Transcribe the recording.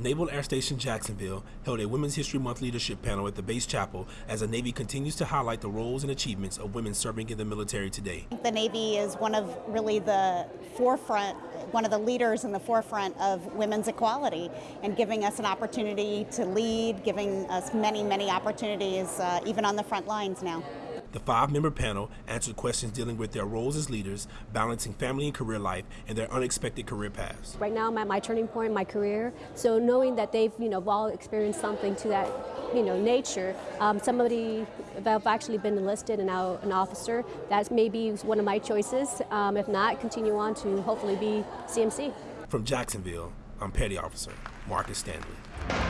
Naval Air Station Jacksonville held a Women's History Month leadership panel at the base chapel as the Navy continues to highlight the roles and achievements of women serving in the military today. The Navy is one of really the forefront, one of the leaders in the forefront of women's equality and giving us an opportunity to lead, giving us many, many opportunities uh, even on the front lines now. The five member panel answered questions dealing with their roles as leaders, balancing family and career life, and their unexpected career paths. Right now, I'm at my turning point in my career, so knowing that they've you know all experienced something to that you know nature, um, somebody if I've actually been enlisted and now an officer, that's maybe one of my choices. Um, if not, continue on to hopefully be CMC. From Jacksonville, I'm Petty Officer Marcus Stanley.